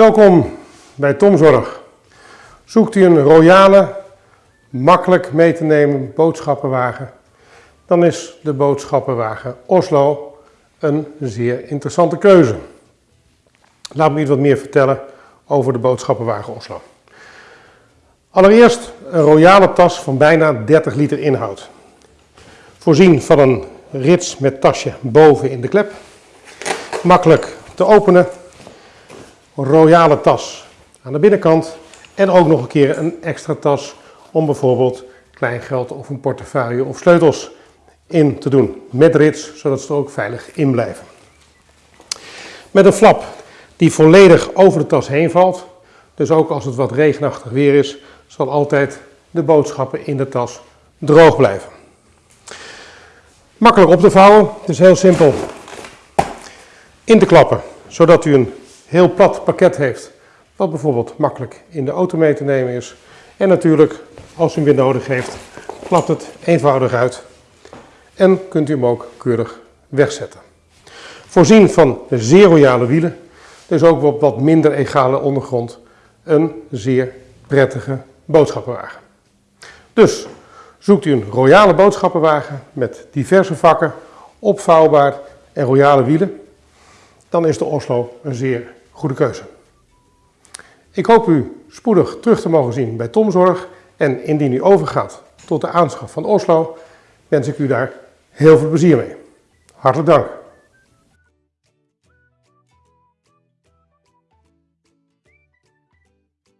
Welkom bij Tomzorg. Zoekt u een royale, makkelijk mee te nemen boodschappenwagen, dan is de boodschappenwagen Oslo een zeer interessante keuze. Laat me iets wat meer vertellen over de boodschappenwagen Oslo. Allereerst een royale tas van bijna 30 liter inhoud. Voorzien van een rits met tasje boven in de klep. Makkelijk te openen. Royale tas aan de binnenkant. En ook nog een keer een extra tas om bijvoorbeeld kleingeld of een portefeuille of sleutels in te doen. Met rits, zodat ze er ook veilig in blijven. Met een flap die volledig over de tas heen valt. Dus ook als het wat regenachtig weer is, zal altijd de boodschappen in de tas droog blijven. Makkelijk op te vouwen, het is heel simpel in te klappen, zodat u een heel plat pakket heeft, wat bijvoorbeeld makkelijk in de auto mee te nemen is. En natuurlijk, als u hem weer nodig heeft, klapt het eenvoudig uit en kunt u hem ook keurig wegzetten. Voorzien van zeer royale wielen, dus ook op wat minder egale ondergrond, een zeer prettige boodschappenwagen. Dus zoekt u een royale boodschappenwagen met diverse vakken, opvouwbaar en royale wielen, dan is de Oslo een zeer goede keuze. Ik hoop u spoedig terug te mogen zien bij Tomzorg en indien u overgaat tot de aanschaf van Oslo, wens ik u daar heel veel plezier mee. Hartelijk dank.